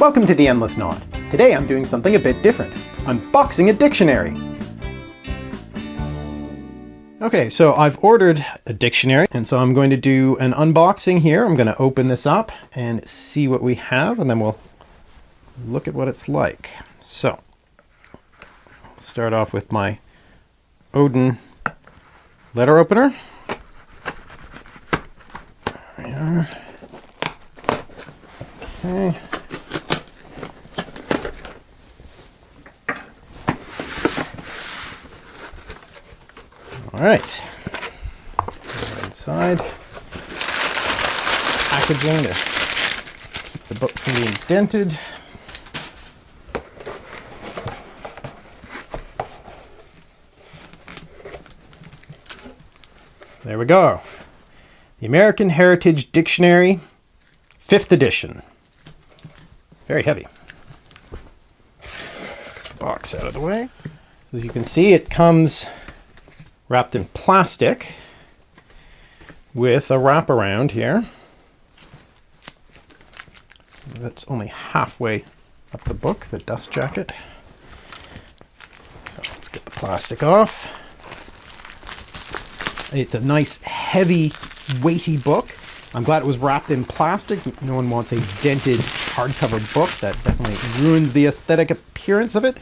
Welcome to The Endless Knot. Today I'm doing something a bit different. Unboxing a dictionary. Okay, so I've ordered a dictionary, and so I'm going to do an unboxing here. I'm going to open this up and see what we have, and then we'll look at what it's like. So, start off with my Odin letter opener. Okay. All right. Inside packaging to keep the book from being dented. There we go. The American Heritage Dictionary, 5th edition. Very heavy. Box out of the way. So as you can see, it comes wrapped in plastic with a wraparound here. That's only halfway up the book, the dust jacket. So let's get the plastic off. It's a nice, heavy, weighty book. I'm glad it was wrapped in plastic. No one wants a dented hardcover book. That definitely ruins the aesthetic appearance of it.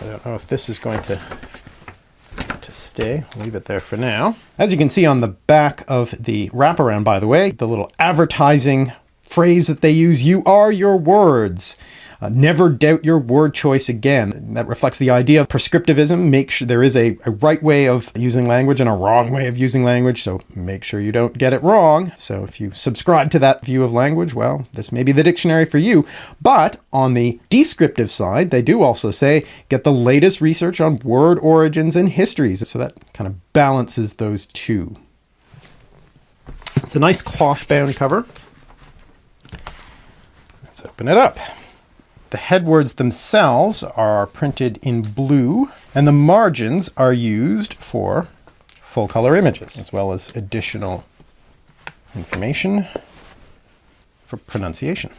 I don't know if this is going to stay. leave it there for now. As you can see on the back of the wraparound, by the way, the little advertising phrase that they use, you are your words. Uh, never doubt your word choice again. That reflects the idea of prescriptivism. Make sure there is a, a, right way of using language and a wrong way of using language, so make sure you don't get it wrong. So if you subscribe to that view of language, well, this may be the dictionary for you. But on the descriptive side, they do also say get the latest research on word origins and histories. So that kind of balances those two. It's a nice cloth-bound cover. Let's open it up. The headwords themselves are printed in blue, and the margins are used for full color images, as well as additional information for pronunciation.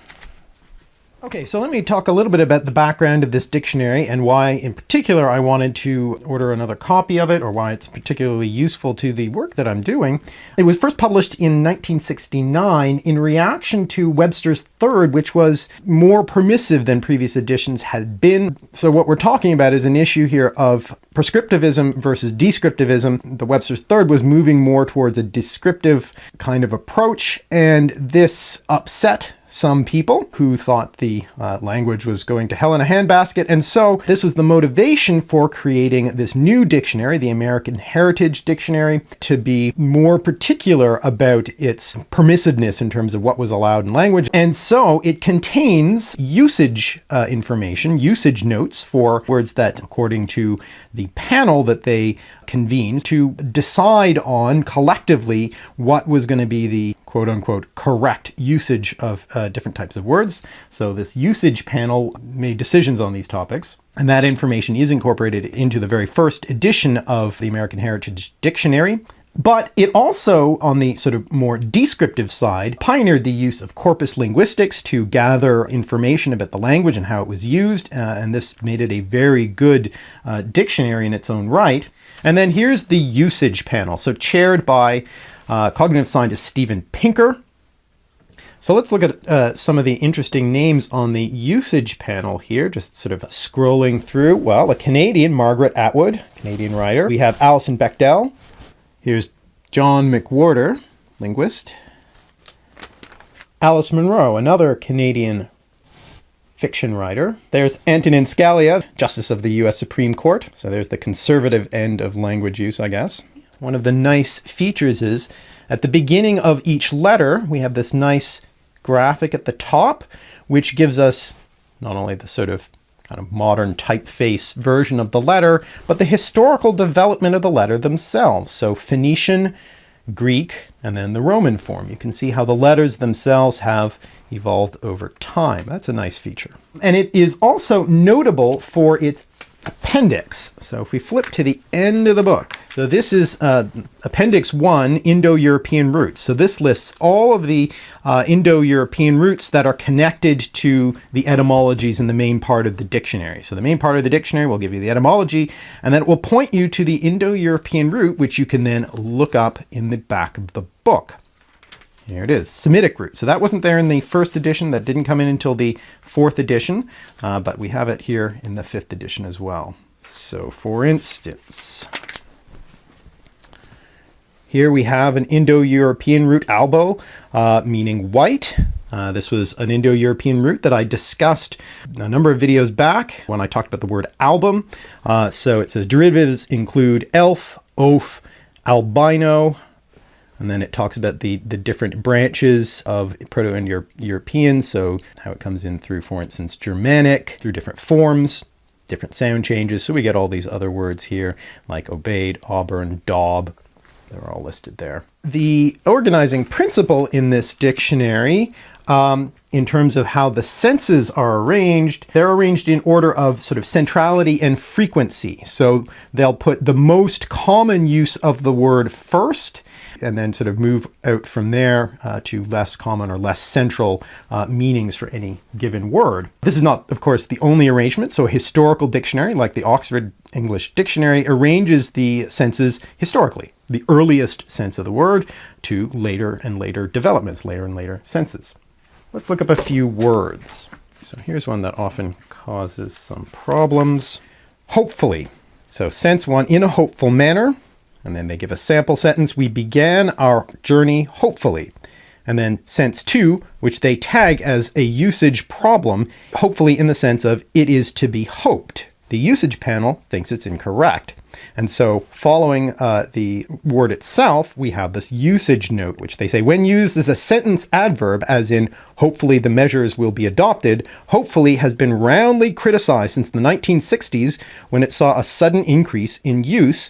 Okay, so let me talk a little bit about the background of this dictionary and why in particular I wanted to order another copy of it or why it's particularly useful to the work that I'm doing. It was first published in 1969 in reaction to Webster's Third, which was more permissive than previous editions had been. So what we're talking about is an issue here of prescriptivism versus descriptivism. The Webster's Third was moving more towards a descriptive kind of approach, and this upset some people who thought the uh, language was going to hell in a handbasket. And so this was the motivation for creating this new dictionary, the American Heritage Dictionary, to be more particular about its permissiveness in terms of what was allowed in language. And so it contains usage uh, information, usage notes for words that, according to the panel that they convened to decide on collectively what was going to be the quote unquote correct usage of uh, different types of words. So this usage panel made decisions on these topics. And that information is incorporated into the very first edition of the American Heritage Dictionary. But it also, on the sort of more descriptive side, pioneered the use of corpus linguistics to gather information about the language and how it was used. Uh, and this made it a very good uh, dictionary in its own right. And then here's the usage panel. So chaired by uh, cognitive scientist Steven Pinker. So let's look at uh, some of the interesting names on the usage panel here, just sort of scrolling through. Well, a Canadian, Margaret Atwood, Canadian writer. We have Alison Bechdel. Here's John McWhorter, linguist. Alice Munro, another Canadian fiction writer. There's Antonin Scalia, Justice of the US Supreme Court. So there's the conservative end of language use, I guess. One of the nice features is at the beginning of each letter, we have this nice graphic at the top, which gives us not only the sort of kind of modern typeface version of the letter, but the historical development of the letter themselves. So Phoenician, Greek, and then the Roman form. You can see how the letters themselves have evolved over time. That's a nice feature. And it is also notable for its appendix. So if we flip to the end of the book, so this is uh, Appendix 1, Indo-European roots. So this lists all of the uh, Indo-European roots that are connected to the etymologies in the main part of the dictionary. So the main part of the dictionary will give you the etymology, and then it will point you to the Indo-European root, which you can then look up in the back of the book. Here it is, Semitic root. So that wasn't there in the first edition. That didn't come in until the fourth edition, uh, but we have it here in the fifth edition as well. So for instance, here we have an Indo-European root albo, uh, meaning white. Uh, this was an Indo-European root that I discussed a number of videos back when I talked about the word album. Uh, so it says derivatives include elf, oaf, albino, and then it talks about the, the different branches of Proto-Indo-European, so how it comes in through, for instance, Germanic, through different forms, different sound changes. So we get all these other words here, like aubade, auburn, daub, they're all listed there. The organizing principle in this dictionary, um, in terms of how the senses are arranged, they're arranged in order of sort of centrality and frequency. So they'll put the most common use of the word first, and then sort of move out from there uh, to less common or less central uh, meanings for any given word. This is not, of course, the only arrangement. So a historical dictionary, like the Oxford English Dictionary, arranges the senses historically, the earliest sense of the word to later and later developments, later and later senses. Let's look up a few words. So here's one that often causes some problems. Hopefully. So sense one, in a hopeful manner. And then they give a sample sentence. We began our journey hopefully. And then sense two, which they tag as a usage problem, hopefully in the sense of it is to be hoped. The usage panel thinks it's incorrect. And so following uh, the word itself, we have this usage note, which they say when used as a sentence adverb, as in hopefully the measures will be adopted, hopefully has been roundly criticized since the 1960s when it saw a sudden increase in use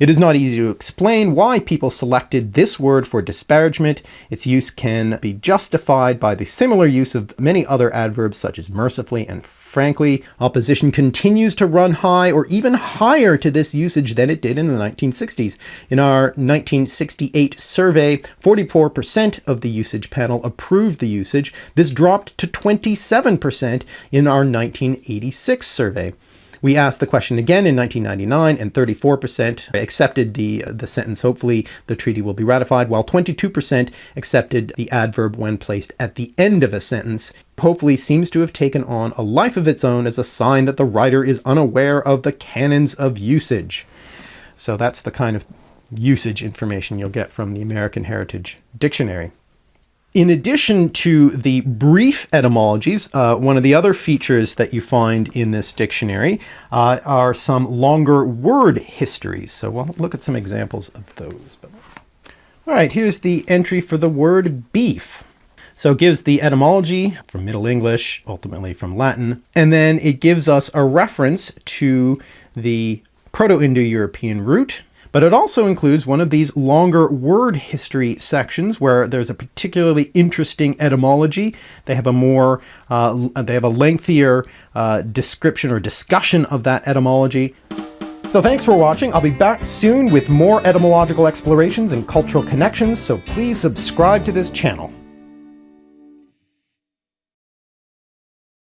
it is not easy to explain why people selected this word for disparagement. Its use can be justified by the similar use of many other adverbs such as mercifully and frankly. Opposition continues to run high or even higher to this usage than it did in the 1960s. In our 1968 survey, 44% of the usage panel approved the usage. This dropped to 27% in our 1986 survey. We asked the question again in 1999 and 34% accepted the, uh, the sentence, hopefully the treaty will be ratified, while 22% accepted the adverb when placed at the end of a sentence. Hopefully seems to have taken on a life of its own as a sign that the writer is unaware of the canons of usage. So that's the kind of usage information you'll get from the American Heritage Dictionary. In addition to the brief etymologies, uh, one of the other features that you find in this dictionary uh, are some longer word histories. So we'll look at some examples of those. All right, here's the entry for the word beef. So it gives the etymology from Middle English, ultimately from Latin, and then it gives us a reference to the Proto-Indo-European root, but it also includes one of these longer word history sections where there's a particularly interesting etymology. They have a more, uh, they have a lengthier uh, description or discussion of that etymology. So thanks for watching. I'll be back soon with more etymological explorations and cultural connections, so please subscribe to this channel.